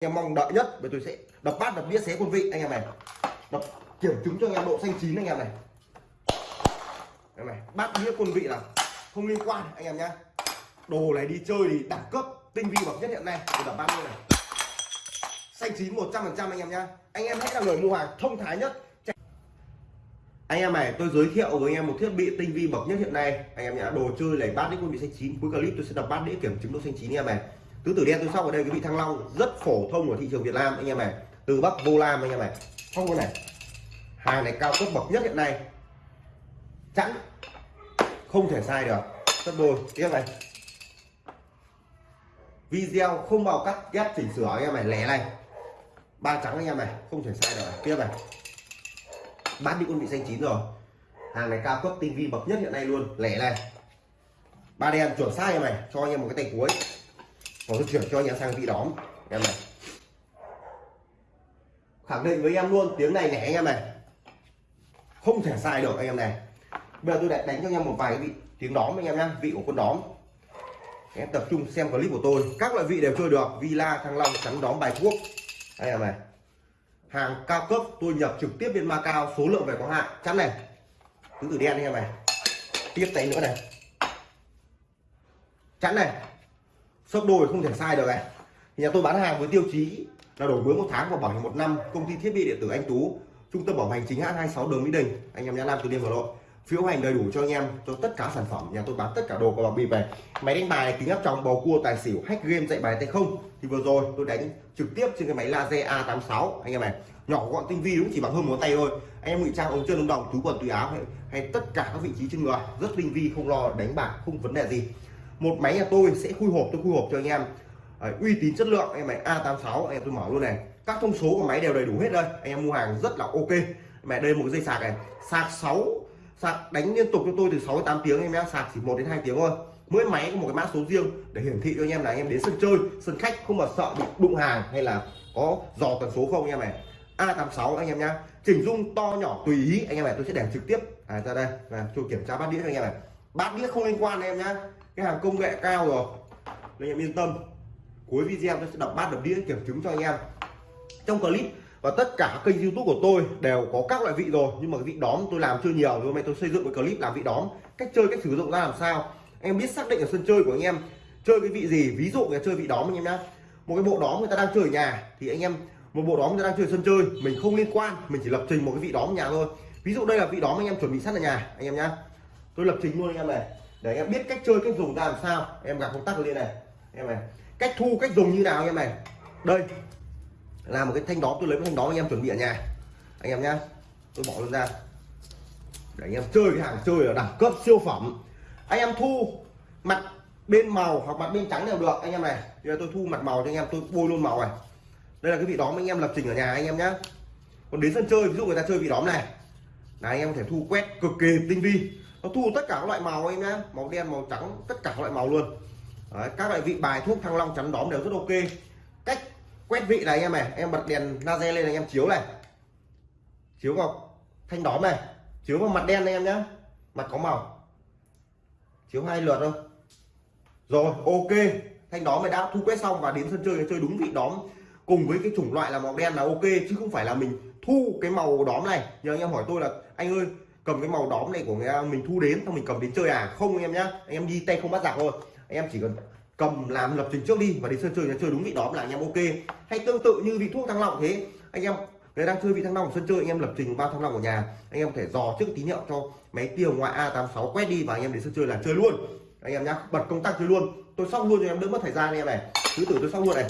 em mong đợi nhất, bởi tôi sẽ đập bát, đập đĩa xé quân vị, anh em này. Đập kiểm chứng cho anh em độ xanh chín, anh em này. Anh em này, bát đĩa quân vị là không liên quan, anh em nhá. Đồ này đi chơi thì đẳng cấp, tinh vi bậc nhất hiện nay. Tôi đập bát như này. Xanh chín 100 phần trăm, anh em nhá. Anh em hãy là người mua hàng thông thái nhất. Anh em này, tôi giới thiệu với anh em một thiết bị tinh vi bậc nhất hiện nay. Anh em nhá, đồ chơi này, bát đĩa quân vị xanh chín. Cuối clip tôi sẽ đập bát đĩa kiểm chứng độ xanh chín, anh em này tứ tử đen tôi sau ở đây cái vị thăng long rất phổ thông ở thị trường Việt Nam, anh em này. Từ Bắc vô Lam anh em này. Không có này. Hàng này cao cấp bậc nhất hiện nay. Chẵn. Không thể sai được. Tất đôi. Tiếp này. Video không bao cắt, ghép chỉnh sửa, anh em này. Lẻ này. Ba trắng, anh em này. Không thể sai được. Tiếp này. Bán đi con vị xanh chín rồi. Hàng này cao cấp, tinh vi bậc nhất hiện nay luôn. Lẻ này. Ba đen, chuẩn sai em này. Cho anh em một cái tay cuối tôi chuyển cho anh em sang vị đóm. Em này. Khẳng định với em luôn, tiếng này nhẹ anh em này. Không thể sai được anh em này. Bây giờ tôi lại đánh cho anh em một vài cái vị, tiếng đóm anh em nhá, vị của con đóm. Em tập trung xem clip của tôi. Các loại vị đều chơi được, villa, thăng long chắn đóm, bài thuốc anh em này. Hàng cao cấp, tôi nhập trực tiếp bên Macau, số lượng về có hạn. Chắn này. Tứ tử đen anh em này. Tiếp tay nữa này. Chắn này sốc đôi không thể sai được này. Thì nhà tôi bán hàng với tiêu chí là đổi mới một tháng và bảo hiểm một năm công ty thiết bị điện tử anh tú trung tâm bảo hành chính hãng 26 đường mỹ đình. Anh em nhà nam từ liêm hà nội. Phiếu hành đầy đủ cho anh em cho tất cả sản phẩm. Nhà tôi bán tất cả đồ có bảo bịp về máy đánh bài kính áp tròng bầu cua tài xỉu hack game dạy bài tay không. Thì vừa rồi tôi đánh trực tiếp trên cái máy laser A86 anh em này nhỏ gọn tinh vi đúng chỉ bằng hơn một tay thôi. Anh em ngụy trang ống chân ống đồng túi quần túi áo hay, hay tất cả các vị trí trên người. Rất tinh vi không lo đánh bạc không vấn đề gì một máy nhà tôi sẽ khui hộp tôi khui hộp cho anh em. Đấy, uy tín chất lượng anh em này A86 anh em tôi mở luôn này. Các thông số của máy đều đầy đủ hết đây. Anh em mua hàng rất là ok. Mẹ đây một cái dây sạc này. Sạc 6 sạc đánh liên tục cho tôi từ 6 đến 8 tiếng em nhé. Sạc chỉ 1 đến 2 tiếng thôi. Mỗi máy có một cái mã số riêng để hiển thị cho anh em là anh em đến sân chơi sân khách không mà sợ bị đụng hàng hay là có dò tần số không anh em này. A86 anh em nhá. Chỉnh dung to nhỏ tùy ý anh em này tôi sẽ để trực tiếp. À, ra đây và tôi kiểm tra bát đĩa cho anh em này. Bát đĩa không liên quan em nhá cái hàng công nghệ cao rồi. Nên em yên tâm. Cuối video tôi sẽ đập bát, đập đĩa, kiểm chứng cho anh em. Trong clip và tất cả kênh youtube của tôi đều có các loại vị rồi, nhưng mà vị đóm tôi làm chưa nhiều. Hôm nay tôi xây dựng một clip làm vị đóm. Cách chơi, cách sử dụng ra làm sao. Em biết xác định ở sân chơi của anh em chơi cái vị gì. Ví dụ là chơi vị đóm anh em nhá. Một cái bộ đóm người ta đang chơi ở nhà, thì anh em, một bộ đóm người ta đang chơi sân chơi, mình không liên quan, mình chỉ lập trình một cái vị đóm ở nhà thôi. Ví dụ đây là vị đóm anh em chuẩn bị sẵn ở nhà, anh em nhá. Tôi lập trình luôn anh em này để anh em biết cách chơi, cách dùng ra làm sao. Em gặp công tắc lên này. Em này, cách thu, cách dùng như nào anh em này. Đây, là một cái thanh đó tôi lấy cái thanh đó anh em chuẩn bị ở nhà. Anh em nhá, tôi bỏ luôn ra. Để anh em chơi cái hàng chơi ở đẳng cấp siêu phẩm. Anh em thu mặt bên màu hoặc mặt bên trắng đều được, anh em này. Bây giờ tôi thu mặt màu cho anh em, tôi bôi luôn màu này. Đây là cái vị đóm anh em lập trình ở nhà anh em nhá. Còn đến sân chơi, ví dụ người ta chơi vị đóm này. Là anh em có thể thu quét cực kỳ tinh vi nó thu tất cả các loại màu anh nhá màu đen màu trắng tất cả các loại màu luôn. Đấy, các loại vị bài thuốc thăng long chắn đóm đều rất ok. Cách quét vị này anh em này em bật đèn laser lên anh em chiếu này. Chiếu vào thanh đóm này chiếu vào mặt đen anh em nhá. Mặt có màu. Chiếu hai lượt thôi. Rồi ok. Thanh đóm này đã thu quét xong và đến sân chơi chơi đúng vị đóm cùng với cái chủng loại là màu đen là ok chứ không phải là mình thu cái màu đóm này. Nhờ anh em hỏi tôi là anh ơi cầm cái màu đóm này của người mình thu đến, xong mình cầm đến chơi à? Không anh em nhá, anh em đi tay không bắt giặc thôi. Anh em chỉ cần cầm làm lập trình trước đi và đến sân chơi chơi đúng vị đóm là anh em ok. Hay tương tự như vị thuốc thăng long thế. Anh em, người đang chơi vị thăng long ở sân chơi, anh em lập trình bao thăng long ở nhà. Anh em có thể dò trước tín hiệu cho máy tiêu ngoại A86 quét đi và anh em đến sân chơi là chơi luôn. Anh em nhá, bật công tắc chơi luôn. Tôi xong luôn cho em, đỡ mất thời gian anh em này. Thứ tử tôi xong luôn này.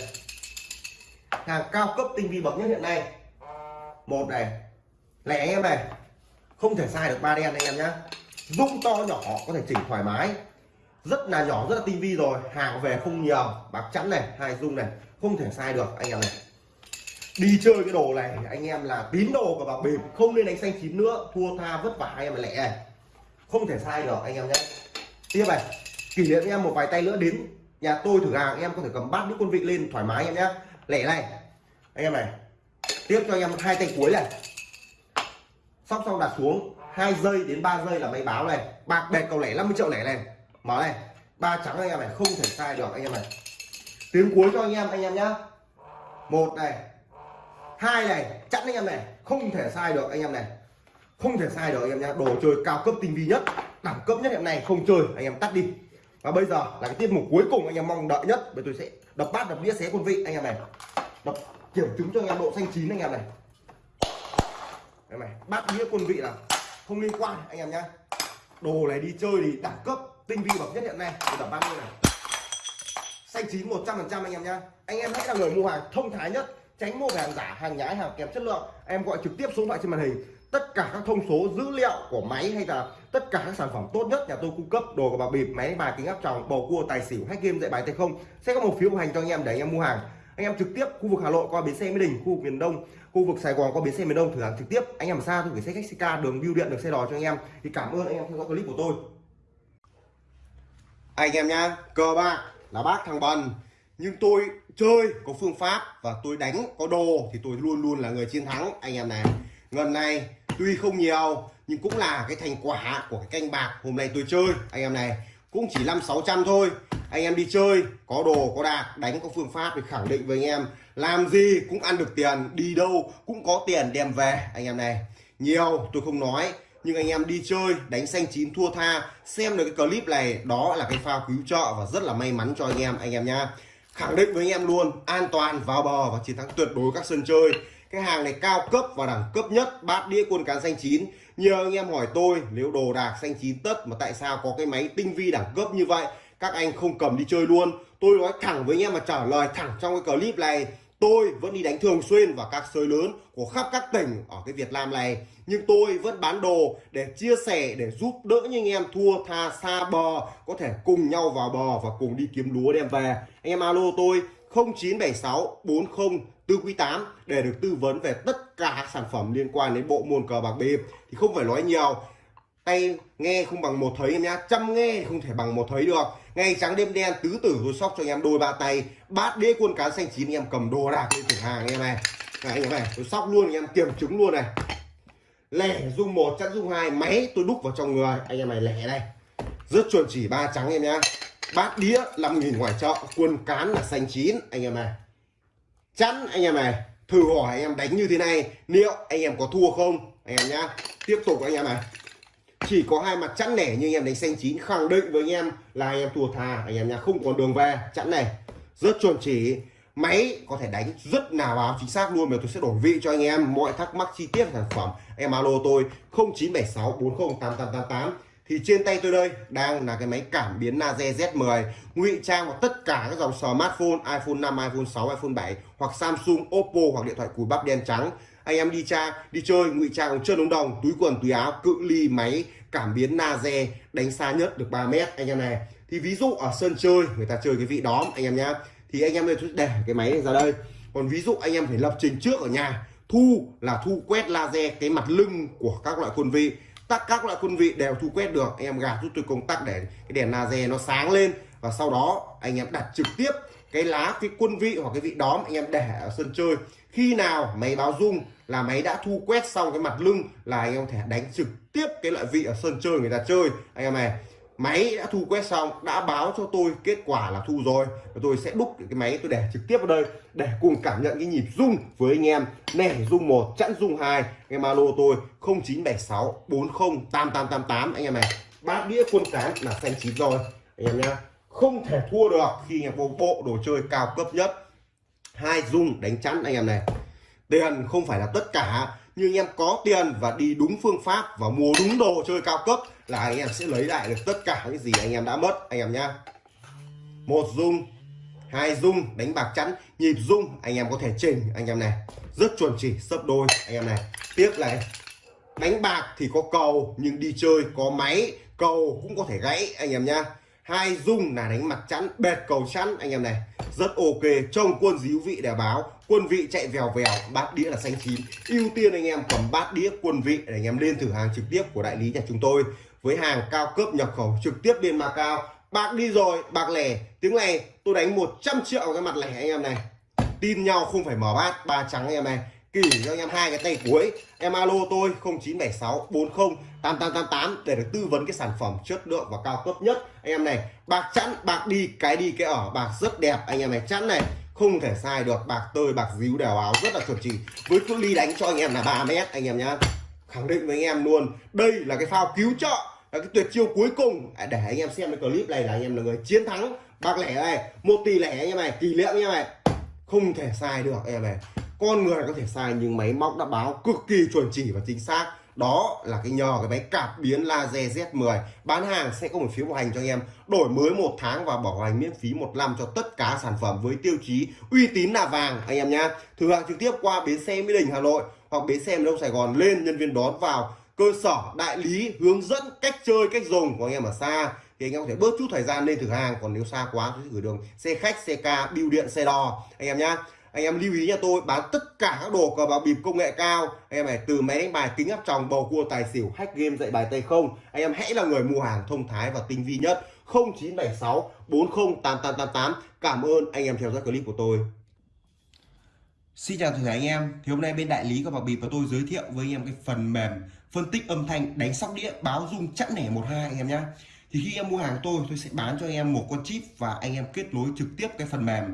Hàng cao cấp tinh vi bậc nhất hiện nay. Một này, lẻ anh em này không thể sai được ba đen anh em nhá. Dung to nhỏ, có thể chỉnh thoải mái. Rất là nhỏ, rất là tinh vi rồi. Hàng về không nhiều. Bạc chắn này, hai dung này. Không thể sai được anh em này. Đi chơi cái đồ này, anh em là tín đồ của bạc bịp, không nên đánh xanh chín nữa. Thua tha vất vả anh em lẻ này không thể sai được anh em nhé tiếp này, kỷ niệm em một vài tay nữa đến nhà tôi thử hàng, em có thể cầm bát những quân vị lên thoải mái em nhé lẻ này, anh em này. Tiếp cho anh em hai tay cuối này sóc xong đặt xuống hai giây đến 3 giây là máy báo này bạc bẹt cầu lẻ 50 triệu lẻ này mở này ba trắng anh em này không thể sai được anh em này tiếng cuối cho anh em anh em nhá một này hai này chẵn anh em này không thể sai được anh em này không thể sai được anh em nhá đồ chơi cao cấp tinh vi nhất đẳng cấp nhất hiện nay không chơi anh em tắt đi và bây giờ là cái tiết mục cuối cùng anh em mong đợi nhất bây tôi sẽ đập bát đập đĩa xé quân vị anh em này đập kiểm chứng cho anh em độ xanh chín anh em này đây này, bát đĩa quân vị là không liên quan, anh em nhá. Đồ này đi chơi thì đẳng cấp, tinh vi bậc nhất hiện nay tôi đập 30 này. Xanh chín 100 phần trăm anh em nhá. Anh em hãy là người mua hàng thông thái nhất, tránh mua về hàng giả, hàng nhái, hàng kém chất lượng. Em gọi trực tiếp số thoại trên màn hình. Tất cả các thông số, dữ liệu của máy hay là tất cả các sản phẩm tốt nhất, nhà tôi cung cấp đồ của bà bịp, máy, bài, kính áp tròng, bầu cua, tài xỉu hack game dạy bài tay không, sẽ có một phiếu hành cho anh em để anh em mua hàng anh em trực tiếp khu vực hà nội qua bến xe mỹ đình, khu vực miền đông, khu vực sài gòn qua bến xe miền đông thử hàng trực tiếp. Anh em xa tôi gửi xe khách ca, đường bưu điện được xe đò cho anh em. Thì cảm ơn anh em theo dõi clip của tôi. Anh em nhá, cờ bạc là bác thằng bần. Nhưng tôi chơi có phương pháp và tôi đánh có đồ thì tôi luôn luôn là người chiến thắng, anh em này. Lần này tuy không nhiều, nhưng cũng là cái thành quả của cái canh bạc hôm nay tôi chơi, anh em này. Cũng chỉ năm sáu trăm thôi anh em đi chơi, có đồ, có đạc, đánh có phương pháp thì khẳng định với anh em. Làm gì cũng ăn được tiền, đi đâu cũng có tiền đem về, anh em này. Nhiều, tôi không nói, nhưng anh em đi chơi, đánh xanh chín thua tha. Xem được cái clip này, đó là cái pha cứu trợ và rất là may mắn cho anh em anh em nhá khẳng định với anh em luôn, an toàn, vào bờ và chiến thắng tuyệt đối các sân chơi. Cái hàng này cao cấp và đẳng cấp nhất, bát đĩa quân cán xanh chín. Nhiều anh em hỏi tôi, nếu đồ đạc xanh chín tất, mà tại sao có cái máy tinh vi đẳng cấp như vậy? Các anh không cầm đi chơi luôn. Tôi nói thẳng với anh em mà trả lời thẳng trong cái clip này, tôi vẫn đi đánh thường xuyên vào các sới lớn của khắp các tỉnh ở cái Việt Nam này. Nhưng tôi vẫn bán đồ để chia sẻ, để giúp đỡ những anh em thua tha xa bờ, có thể cùng nhau vào bờ và cùng đi kiếm lúa đem về. Anh em alo tôi 0976 40 tư 8 để được tư vấn về tất cả các sản phẩm liên quan đến bộ môn cờ bạc bịp. Thì không phải nói nhiều. Tay nghe không bằng một thấy em nhá, chăm nghe không thể bằng một thấy được ngày trắng đêm đen tứ tử tôi sóc cho anh em đôi ba tay bát đĩa quân cá xanh chín anh em cầm đồ đạc lên cửa hàng anh em này này anh em này tôi sóc luôn anh em kiểm chứng luôn này lẻ dung một chắc dung hai máy tôi đúc vào trong người anh em này lẻ đây rất chuẩn chỉ ba trắng em nhá bát đĩa 5.000 ngoài chợ quân cán là xanh chín anh em này chắn anh em này thử hỏi anh em đánh như thế này liệu anh em có thua không anh em nhá tiếp tục anh em này chỉ có hai mặt chẵn nẻ như anh em đánh xanh chín khẳng định với anh em là anh em thua thà anh em nhà không còn đường về chẵn này rất chuẩn chỉ. Máy có thể đánh rất là báo chính xác luôn mà tôi sẽ đổi vị cho anh em. Mọi thắc mắc chi tiết sản phẩm em alo tôi 0976 40 8888 thì trên tay tôi đây đang là cái máy cảm biến laser Z10 ngụy trang vào tất cả các dòng smartphone iPhone 5, iPhone 6, iPhone 7 hoặc Samsung, Oppo hoặc điện thoại cùi bắp đen trắng. Anh em đi tra đi chơi ngụy trang chân ống đồng túi quần túi áo cự ly máy cảm biến laser đánh xa nhất được 3 mét, anh em này. Thì ví dụ ở sân chơi, người ta chơi cái vị đóm, anh em nhá. Thì anh em nên để cái máy này ra đây. Còn ví dụ anh em phải lập trình trước ở nhà, thu là thu quét laser cái mặt lưng của các loại quân vị. Tắt các loại quân vị đều thu quét được. Anh em gạt giúp tôi công tắc để cái đèn laser nó sáng lên. Và sau đó anh em đặt trực tiếp cái lá, cái quân vị hoặc cái vị đóm anh em để ở sân chơi. Khi nào máy báo rung là máy đã thu quét xong cái mặt lưng là anh em có thể đánh trực tiếp cái loại vị ở sân chơi người ta chơi. Anh em này, máy đã thu quét xong, đã báo cho tôi kết quả là thu rồi. Và tôi sẽ đúc cái máy tôi để trực tiếp vào đây để cùng cảm nhận cái nhịp rung với anh em. Nẻ rung một, chẵn rung hai. Em alo tôi 0976 40 8888 anh em này, bát đĩa quân cán là xanh chín rồi. Anh em nhá không thể thua được khi anh em có bộ đồ chơi cao cấp nhất hai rung đánh chắn anh em này tiền không phải là tất cả nhưng anh em có tiền và đi đúng phương pháp và mua đúng đồ chơi cao cấp là anh em sẽ lấy lại được tất cả những gì anh em đã mất anh em nhá một dung hai dung đánh bạc chắn nhịp dung anh em có thể chỉnh anh em này rất chuẩn chỉ sấp đôi anh em này tiếp này đánh bạc thì có cầu nhưng đi chơi có máy cầu cũng có thể gãy anh em nhá hai dung là đánh mặt chắn bệt cầu chắn anh em này, rất ok, trông quân díu vị để báo. Quân vị chạy vèo vèo, bát đĩa là xanh chín. Ưu tiên anh em cầm bát đĩa quân vị để anh em lên thử hàng trực tiếp của đại lý nhà chúng tôi. Với hàng cao cấp nhập khẩu trực tiếp bên Macau. Bạc đi rồi bạc lẻ. Tiếng này tôi đánh 100 triệu cái mặt lẻ anh em này. Tin nhau không phải mở bát, ba trắng anh em này kỷ cho anh em hai cái tay cuối. Em alo tôi 0976 40 8888 để được tư vấn cái sản phẩm chất lượng và cao cấp nhất. Anh em này, bạc chẵn, bạc đi, cái đi, cái ở, bạc rất đẹp. Anh em này, chẵn này, không thể sai được. Bạc tơi, bạc díu, đèo áo, rất là chuẩn chỉ. Với cự ly đánh cho anh em là 3 mét, anh em nhá. Khẳng định với anh em luôn, đây là cái phao cứu trợ, là cái tuyệt chiêu cuối cùng. À, để anh em xem cái clip này là anh em là người chiến thắng. Bạc lẻ này, một tỷ lẻ anh em này tỷ lệ anh em này. Không thể sai được, anh em này con người có thể sai nhưng máy móc đã báo cực kỳ chuẩn chỉ và chính xác. Đó là cái nhờ cái máy cạp biến laser Z10 bán hàng sẽ có một phiếu bảo hành cho anh em. Đổi mới một tháng và bảo hành miễn phí một năm cho tất cả sản phẩm với tiêu chí uy tín là vàng, anh em nhá. Thử hàng trực tiếp qua bến xe Mỹ Đình, Hà Nội hoặc bến xe Đông Sài Gòn lên nhân viên đón vào cơ sở đại lý hướng dẫn cách chơi, cách dùng của anh em ở xa. Thì anh em có thể bớt chút thời gian lên thử hàng, còn nếu xa quá thì gửi đường xe khách, xe ca, bưu điện, xe đò, anh em nhá anh em lưu ý nha tôi, bán tất cả các đồ cờ bạc bịp công nghệ cao. Anh em này từ máy đánh bài kính áp tròng bầu cua tài xỉu, hack game dạy bài tay không. Anh em hãy là người mua hàng thông thái và tinh vi nhất. 0976 408888 cảm ơn anh em theo dõi clip của tôi. Xin chào tất cả anh em. Thì hôm nay bên đại lý của bạc bịp và tôi giới thiệu với anh em cái phần mềm phân tích âm thanh đánh sóc đĩa báo rung chẵn nẻ 12 anh em nhé thì khi em mua hàng tôi tôi sẽ bán cho anh em một con chip và anh em kết nối trực tiếp cái phần mềm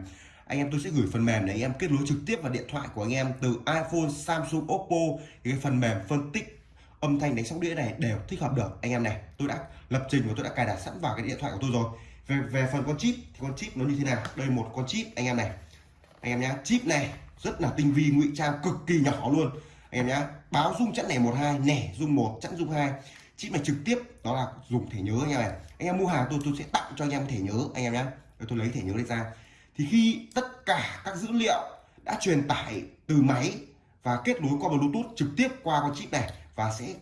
anh em tôi sẽ gửi phần mềm để anh em kết nối trực tiếp vào điện thoại của anh em từ iPhone, Samsung, Oppo. Thì cái phần mềm phân tích âm thanh đánh sóc đĩa này đều thích hợp được. Anh em này tôi đã lập trình và tôi đã cài đặt sẵn vào cái điện thoại của tôi rồi. Về về phần con chip thì con chip nó như thế nào? Đây một con chip anh em này. Anh em nhá chip này rất là tinh vi ngụy trang cực kỳ nhỏ luôn. Anh em nhá báo dung chẵn nẻ một hai nẻ dung một chẵn dung hai. Chip này trực tiếp đó là dùng thẻ nhớ anh em này anh em mua hàng tôi tôi sẽ tặng cho anh em thẻ nhớ anh em nhá. Tôi lấy thẻ nhớ đây ra thì khi tất cả các dữ liệu đã truyền tải từ máy và kết nối qua bluetooth trực tiếp qua con chip này và sẽ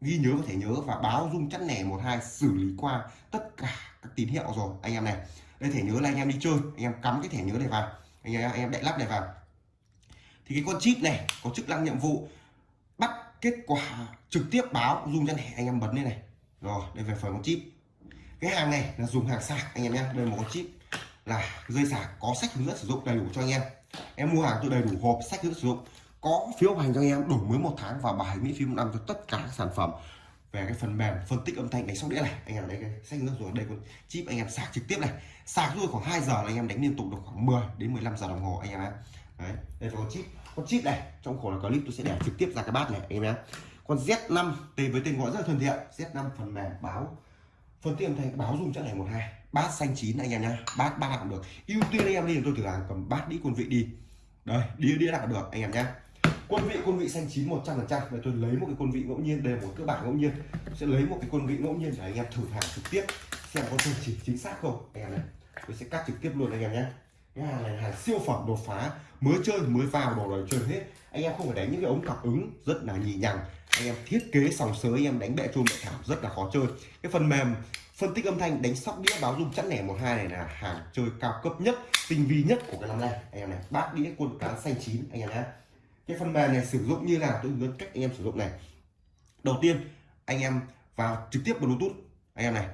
ghi nhớ có thể nhớ và báo rung chắt nẻ một hai xử lý qua tất cả các tín hiệu rồi, anh em này. Đây, thẻ nhớ là anh em đi chơi, anh em cắm cái thẻ nhớ này vào, anh em anh em đậy lắp này vào. Thì cái con chip này có chức năng nhiệm vụ bắt kết quả trực tiếp báo rung chắt nẻ anh em bấm lên này. Rồi, đây về phần con chip. Cái hàng này là dùng hàng sạc, anh em nhé đây một con chip là dây sạc có sách hướng dẫn sử dụng đầy đủ cho anh em. Em mua hàng tôi đầy đủ hộp sách hướng dẫn sử dụng, có phiếu hành cho anh em đủ mới một tháng và bài miễn phí một năm cho tất cả các sản phẩm. Về cái phần mềm phân tích âm thanh đánh sóc đĩa này, anh em lấy cái sách hướng dẫn rồi đây con chip anh em sạc trực tiếp này. Sạc rồi khoảng 2 giờ là anh em đánh liên tục được khoảng 10 đến 15 giờ đồng hồ anh em ạ. Đấy, đây là con chip. Con chip này, trong khổ là clip tôi sẽ để trực tiếp ra cái bát này anh em nhé. Con Z5 tên với tên gọi rất là thân thiện. Z5 phần mềm báo phân tích âm báo dung chắc này một hai. Bát xanh chín anh em nhá. Bát bát cũng được. Ưu tiên anh em đi, tôi thử hàng, cầm bát đĩa quân vị đi. Đây, đĩa đĩa nào được, anh em nhá. Quân vị quân vị xanh chín 100 phần trăm. Tôi lấy một cái quân vị ngẫu nhiên, đây một cơ bản ngẫu nhiên. Sẽ lấy một cái quân vị ngẫu nhiên để anh em thử hàng trực tiếp. Xem có chuẩn chỉ chính xác không, anh em này. Tôi sẽ cắt trực tiếp luôn anh em nhé cái hàng này hàng siêu phẩm đột phá, mới chơi, mới vào, đồ rồi chơi hết. Anh em không phải đánh những cái ống cảm ứng, rất là nhì nhằng. Anh em thiết kế sòng sới, anh em đánh bẹ chôn bẹ thảo, rất là khó chơi. Cái phần mềm, phân tích âm thanh, đánh sóc đĩa, báo dung chắn nẻ một hai này là hàng chơi cao cấp nhất, tinh vi nhất của cái năm nay. Anh em này, bát đĩa, quân cán xanh chín, anh em nhé cái phần mềm này sử dụng như nào, tôi hướng cách anh em sử dụng này. Đầu tiên, anh em vào trực tiếp bluetooth. Anh em này,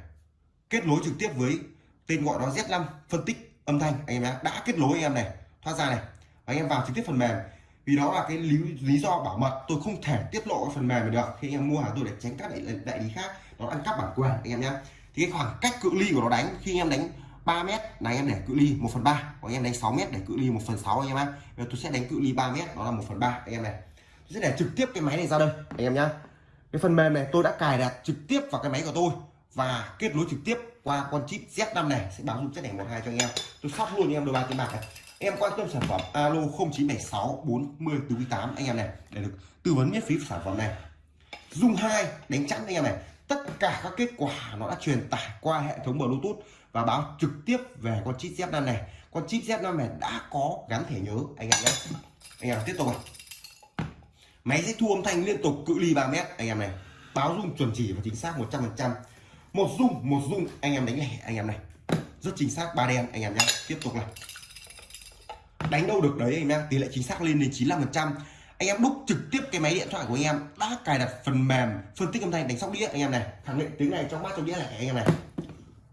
kết nối trực tiếp với tên gọi nó Z5 phân tích âm thanh anh em nhé đã kết nối anh em này thoát ra này anh em vào trực tiếp phần mềm vì đó là cái lý, lý do bảo mật tôi không thể tiết lộ cái phần mềm này được khi em mua hàng tôi để tránh các đại, đại lý khác nó ăn cắp bản quyền anh em nhé thì cái khoảng cách cự ly của nó đánh khi em đánh 3 mét là anh em để cự ly 1 phần 3 còn em đánh 6 mét để cự ly 1 phần 6 anh em ạ tôi sẽ đánh cự ly 3 mét đó là 1 phần 3 anh em này tôi sẽ để trực tiếp cái máy này ra đây anh em nhá cái phần mềm này tôi đã cài đặt trực tiếp vào cái máy của tôi và kết nối trực tiếp qua con chip Z5 này, sẽ báo dung chất này một hai cho anh em. Tôi sắp luôn em đôi ba tiền bạc này. Em quan tâm sản phẩm alo 0976 40 48 anh em này, để được tư vấn miễn phí sản phẩm này. Dung hai, đánh chắn anh em này. Tất cả các kết quả nó đã truyền tải qua hệ thống bluetooth và báo trực tiếp về con chip Z5 này. Con chip Z5 này đã có gắn thẻ nhớ, anh em nhé. Anh em tiếp tục này máy sẽ thu âm thanh liên tục, cự ly 3 mét, anh em này. Báo dung chuẩn chỉ và chính xác 100 phần trăm một rung một rung anh em đánh lẻ anh em này. Rất chính xác ba đen anh em nhé tiếp tục này. Đánh đâu được đấy anh em tỷ lệ chính xác lên đến 95 phần trăm. Anh em đúc trực tiếp cái máy điện thoại của anh em. Đã cài đặt phần mềm phân tích âm thanh đánh sóc đĩa anh em này. Khẳng định tiếng này trong mắt trong đĩa này anh em này.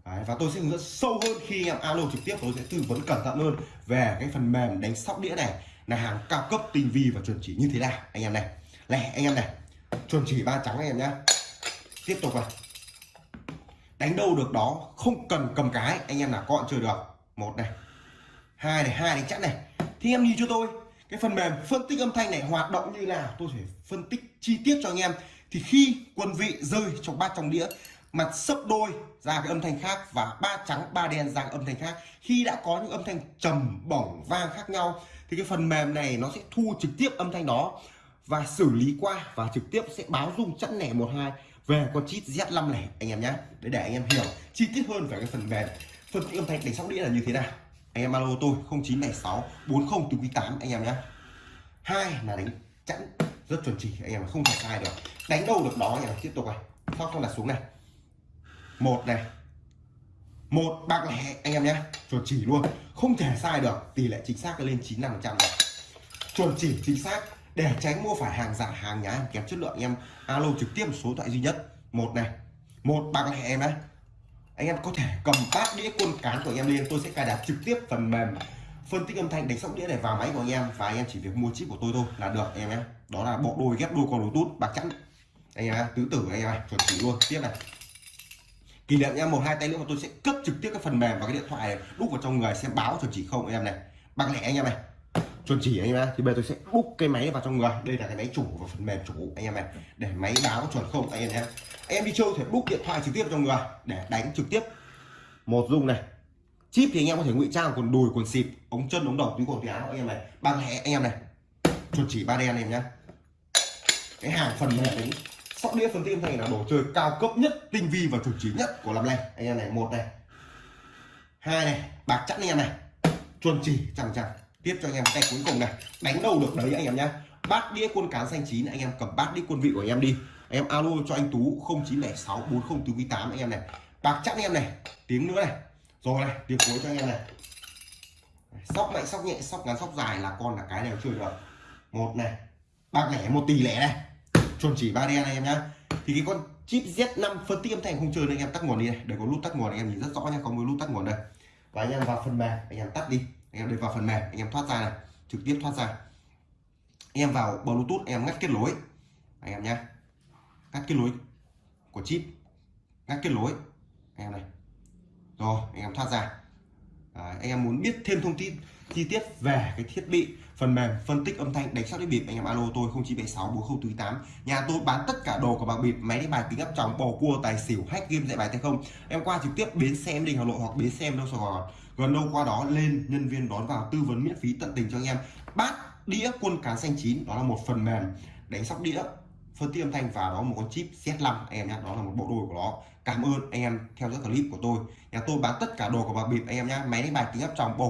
Đấy, và tôi sẽ hướng dẫn sâu hơn khi anh em alo trực tiếp tôi sẽ tư vấn cẩn thận hơn về cái phần mềm đánh sóc đĩa này. Là hàng cao cấp tinh vi và chuẩn chỉ như thế nào anh em này. Này anh em này. Chuẩn chỉ ba trắng anh em nhá. Tiếp tục này đánh đâu được đó, không cần cầm cái. Anh em là con chơi được? Một này. Hai này, hai đánh chắc này. Thì em nhìn cho tôi. Cái phần mềm phân tích âm thanh này hoạt động như nào? Tôi phải phân tích chi tiết cho anh em. Thì khi quân vị rơi trong bát trong đĩa, mặt sấp đôi ra cái âm thanh khác và ba trắng, ba đen ra âm thanh khác. Khi đã có những âm thanh trầm bổng vang khác nhau, thì cái phần mềm này nó sẽ thu trực tiếp âm thanh đó và xử lý qua và trực tiếp sẽ báo rung chẵn lẻ một hai về con chip Z5 này, anh em nhé để để anh em hiểu chi tiết hơn về cái phần mềm. Phân tích âm thanh đánh sóc đĩa là như thế nào? Anh em alo tôi 0976 40 từ quý 8 anh em nhé hai là đánh chẵn, rất chuẩn chỉ, anh em không thể sai được. Đánh đâu được đó, anh em tiếp tục này. Sau không đặt xuống này? Một này. Một bạc lẻ anh em nhé chuẩn chỉ luôn. Không thể sai được, tỷ lệ chính xác lên 95 phần trăm chuẩn chỉ chính xác để tránh mua phải hàng giả, hàng nhái, hàng kém chất lượng, anh em alo trực tiếp số điện thoại duy nhất. Một này, một bạc này em đấy anh em có thể cầm bát đĩa quân cán của anh em lên, tôi sẽ cài đặt trực tiếp phần mềm phân tích âm thanh, đánh sóc đĩa này vào máy của anh em và anh em chỉ việc mua chip của tôi thôi là được, anh em nhé. Đó là bộ đôi ghép đôi con bluetooth, bạc trắng anh em tứ tử anh em chuẩn chỉ luôn. Tiếp này. Kỷ niệm em một, hai tay nữa mà tôi sẽ cấp trực tiếp cái phần mềm và cái điện thoại này đúc vào trong người, xem báo chuẩn chỉ không, anh em này. Bạc lẻ anh em này chuẩn chỉ anh em nhé thì bây giờ tôi sẽ đúc cái máy vào trong người. Đây là cái máy chủ và phần mềm chủ, anh em này để máy báo chuẩn không, anh em nhé. Anh em đi chơi thể đúc điện thoại trực tiếp vào trong người. Để đánh trực tiếp. Một dung này. Chip thì anh em có thể ngụy trang quần đùi, quần xịt, ống chân, ống đầu, túi quần, túi áo, anh em này ba hẹ anh em này. Chuẩn chỉ ba đen anh em nhé. Cái hàng phần mềm đấy sóc đĩa phân tim này là đồ chơi cao cấp nhất, tinh vi và chuẩn chỉ nhất của làm nay anh em này, một này. Hai này, bạc chẵn anh em này. Chuẩn chỉ chẳng chẳng tiếp cho anh em cái cuối cùng này đánh đầu được đấy anh em nhé bát đĩa quân cán xanh chín anh em cầm bát đĩa quân vị của anh em đi anh em alo cho anh tú 0906 40 từ quý 8 anh em này bạc chắc anh em này tiếng nữa này rồi này tiếng cuối cho anh em này sóc mạnh sóc nhẹ sóc ngắn sóc dài là con là cái đều chơi được một này bạc lẻ một tỷ lẻ này chuẩn chỉ ba đen anh em nhá thì cái con chip Z5 phân tích âm thanh không chơi anh em tắt nguồn đi này để có nút tắt nguồn anh em nhìn rất rõ nha có một nút tắt nguồn đây và anh em vào phần mềm anh em tắt đi anh em đi vào phần mềm anh em thoát ra này trực tiếp thoát ra. Anh em vào bluetooth anh em ngắt kết nối. Anh em nhé ngắt kết nối của chip ngắt kết nối. Anh em này. Rồi anh em thoát ra. Đấy, anh em muốn biết thêm thông tin chi tiết về cái thiết bị phần mềm phân tích âm thanh đánh sóc đĩa bịp anh em alo tôi 0976 4048 nhà tôi bán tất cả đồ của bạc bịp máy đánh bài kính áp tròng bầu cua tài xỉu hack game dạy bài tay không. Em qua trực tiếp bến xe em đình hà nội hoặc bến xe em đâu sài gòn gần đâu qua đó lên, nhân viên đón vào tư vấn miễn phí tận tình cho anh em. Bát đĩa quân cán xanh chín, đó là một phần mềm đánh sóc đĩa, phân tích âm thanh và đó một con chip Z5 anh em nhé. Đó là một bộ đồ của nó. Cảm ơn anh em theo dõi clip của tôi. Nhà tôi bán tất cả đồ của bà bịp, anh em nhé. Máy đánh bài kính áp tròng bầu